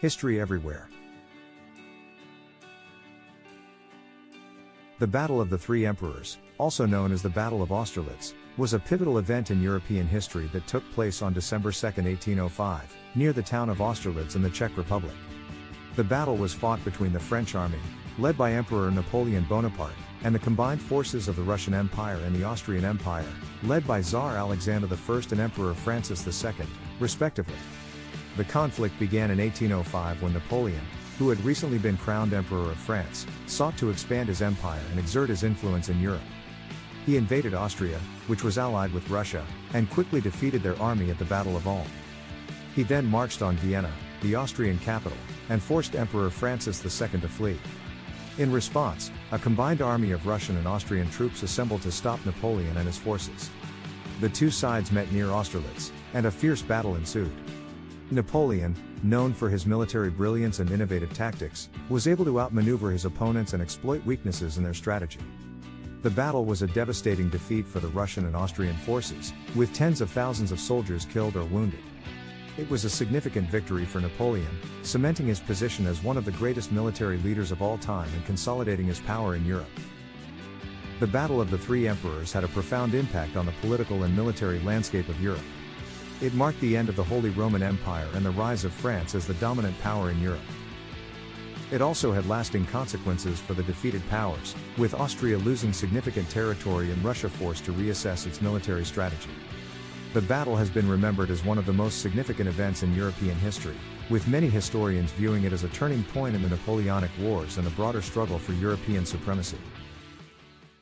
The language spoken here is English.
History everywhere. The Battle of the Three Emperors, also known as the Battle of Austerlitz, was a pivotal event in European history that took place on December 2, 1805, near the town of Austerlitz in the Czech Republic. The battle was fought between the French army, led by Emperor Napoleon Bonaparte, and the combined forces of the Russian Empire and the Austrian Empire, led by Tsar Alexander I and Emperor Francis II, respectively. The conflict began in 1805 when Napoleon, who had recently been crowned Emperor of France, sought to expand his empire and exert his influence in Europe. He invaded Austria, which was allied with Russia, and quickly defeated their army at the Battle of Ulm. He then marched on Vienna, the Austrian capital, and forced Emperor Francis II to flee. In response, a combined army of Russian and Austrian troops assembled to stop Napoleon and his forces. The two sides met near Austerlitz, and a fierce battle ensued. Napoleon, known for his military brilliance and innovative tactics, was able to outmaneuver his opponents and exploit weaknesses in their strategy. The battle was a devastating defeat for the Russian and Austrian forces, with tens of thousands of soldiers killed or wounded. It was a significant victory for Napoleon, cementing his position as one of the greatest military leaders of all time and consolidating his power in Europe. The Battle of the Three Emperors had a profound impact on the political and military landscape of Europe. It marked the end of the Holy Roman Empire and the rise of France as the dominant power in Europe. It also had lasting consequences for the defeated powers, with Austria losing significant territory and Russia forced to reassess its military strategy. The battle has been remembered as one of the most significant events in European history, with many historians viewing it as a turning point in the Napoleonic Wars and the broader struggle for European supremacy.